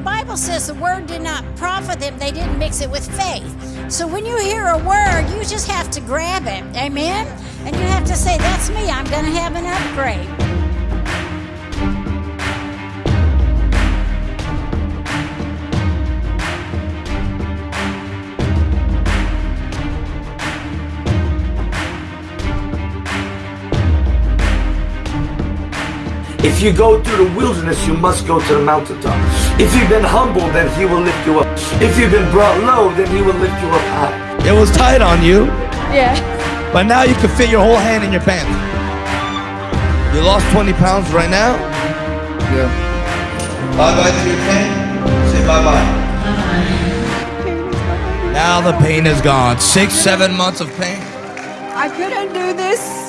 Bible says the word did not profit them, they didn't mix it with faith. So when you hear a word, you just have to grab it. Amen? And you have to say, That's me, I'm going to have an upgrade. If you go through the wilderness, you must go to the mountaintop. If you've been humble, then he will lift you up. If you've been brought low, then he will lift you up high. It was tight on you, Yeah. but now you can fit your whole hand in your pants. You lost 20 pounds right now? Yeah. Bye bye to your pain. Say bye bye. Now the pain is gone. Six, seven months of pain. I couldn't do this